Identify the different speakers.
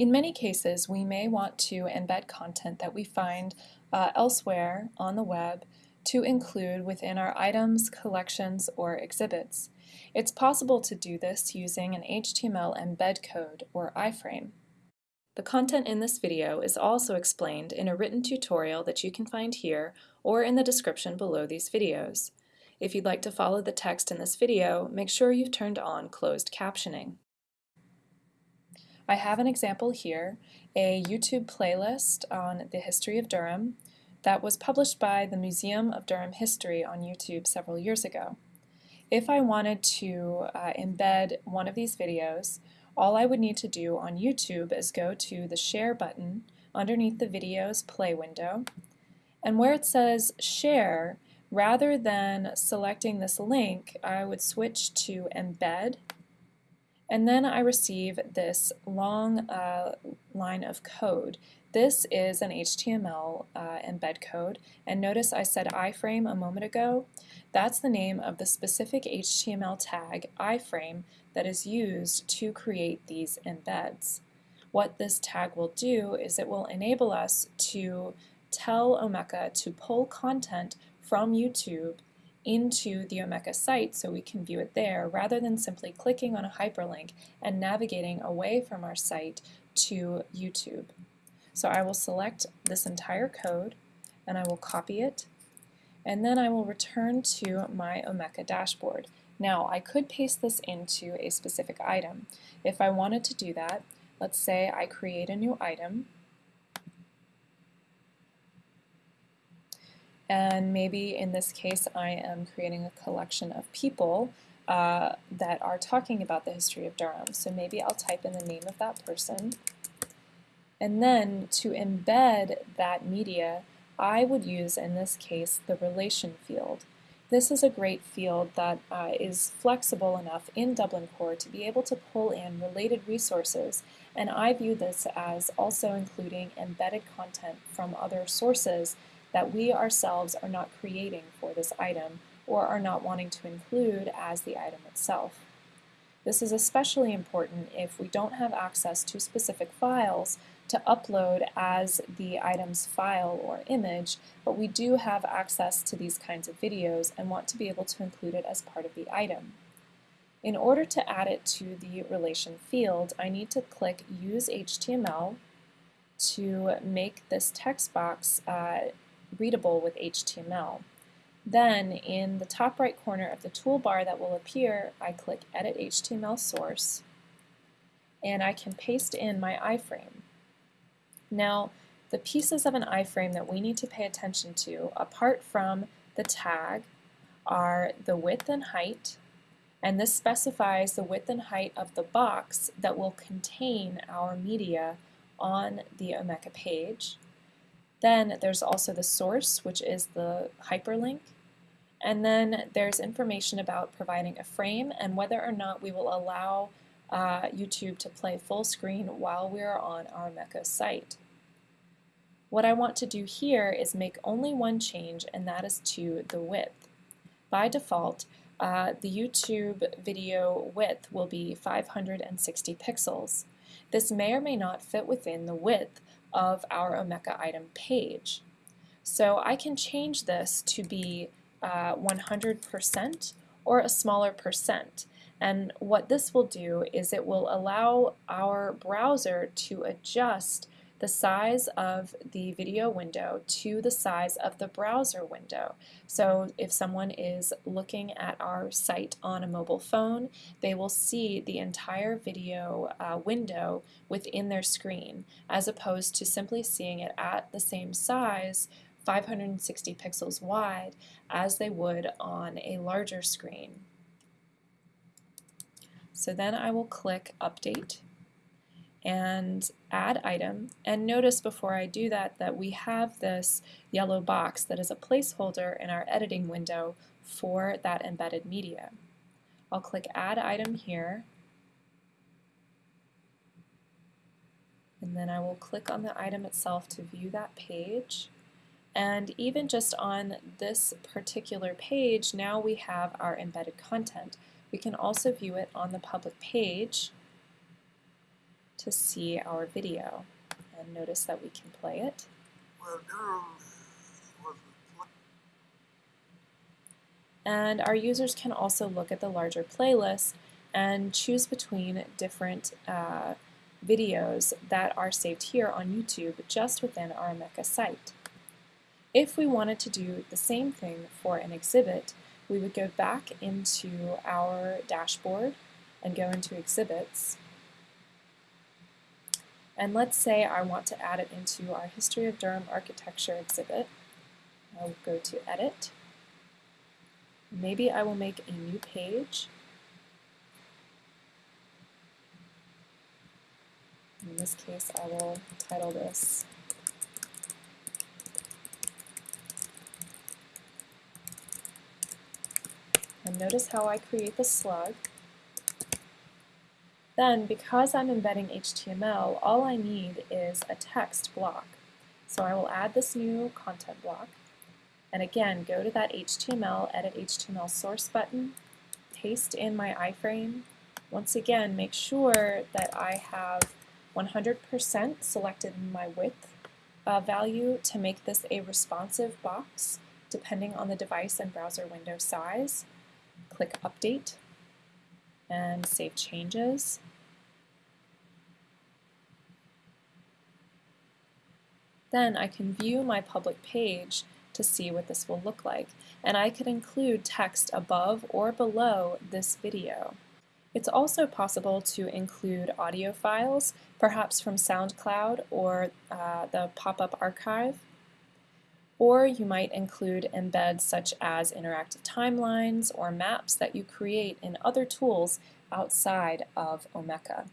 Speaker 1: In many cases, we may want to embed content that we find uh, elsewhere on the web to include within our items, collections, or exhibits. It's possible to do this using an HTML embed code, or iframe. The content in this video is also explained in a written tutorial that you can find here or in the description below these videos. If you'd like to follow the text in this video, make sure you've turned on closed captioning. I have an example here, a YouTube playlist on the history of Durham that was published by the Museum of Durham History on YouTube several years ago. If I wanted to uh, embed one of these videos, all I would need to do on YouTube is go to the Share button underneath the video's play window, and where it says Share, rather than selecting this link, I would switch to Embed, and then I receive this long uh, line of code. This is an HTML uh, embed code, and notice I said iframe a moment ago. That's the name of the specific HTML tag iframe that is used to create these embeds. What this tag will do is it will enable us to tell Omeka to pull content from YouTube into the Omeka site so we can view it there rather than simply clicking on a hyperlink and navigating away from our site to YouTube. So I will select this entire code and I will copy it and then I will return to my Omeka dashboard. Now I could paste this into a specific item. If I wanted to do that, let's say I create a new item and maybe in this case I am creating a collection of people uh, that are talking about the history of Durham. So maybe I'll type in the name of that person. And then to embed that media, I would use, in this case, the relation field. This is a great field that uh, is flexible enough in Dublin Core to be able to pull in related resources, and I view this as also including embedded content from other sources that we ourselves are not creating for this item or are not wanting to include as the item itself. This is especially important if we don't have access to specific files to upload as the item's file or image, but we do have access to these kinds of videos and want to be able to include it as part of the item. In order to add it to the relation field, I need to click Use HTML to make this text box uh, readable with HTML. Then in the top right corner of the toolbar that will appear, I click Edit HTML Source, and I can paste in my iframe. Now, the pieces of an iframe that we need to pay attention to, apart from the tag, are the width and height, and this specifies the width and height of the box that will contain our media on the Omeka page. Then there's also the source, which is the hyperlink. And then there's information about providing a frame and whether or not we will allow uh, YouTube to play full screen while we are on our Omeka site. What I want to do here is make only one change, and that is to the width. By default, uh, the YouTube video width will be 560 pixels. This may or may not fit within the width of our Omeka item page. So I can change this to be 100% uh, or a smaller percent. And what this will do is it will allow our browser to adjust the size of the video window to the size of the browser window. So if someone is looking at our site on a mobile phone, they will see the entire video uh, window within their screen, as opposed to simply seeing it at the same size 560 pixels wide as they would on a larger screen. So then I will click Update and add item and notice before I do that that we have this yellow box that is a placeholder in our editing window for that embedded media. I'll click add item here and then I will click on the item itself to view that page and even just on this particular page now we have our embedded content. We can also view it on the public page to see our video. And notice that we can play it.
Speaker 2: Well, Durham was
Speaker 1: And our users can also look at the larger playlist and choose between different uh, videos that are saved here on YouTube just within our Omeka site. If we wanted to do the same thing for an exhibit, we would go back into our dashboard and go into exhibits. And let's say I want to add it into our History of Durham Architecture exhibit. I'll go to Edit. Maybe I will make a new page. In this case, I will title this And notice how I create the slug. Then, because I'm embedding HTML, all I need is a text block. So I will add this new content block. And again, go to that HTML, Edit HTML Source button, paste in my iframe. Once again, make sure that I have 100% selected my width uh, value to make this a responsive box, depending on the device and browser window size. Click Update and save changes. Then I can view my public page to see what this will look like. And I could include text above or below this video. It's also possible to include audio files, perhaps from SoundCloud or uh, the pop-up archive. Or you might include embeds such as interactive timelines or maps that you create in other tools outside of Omeka.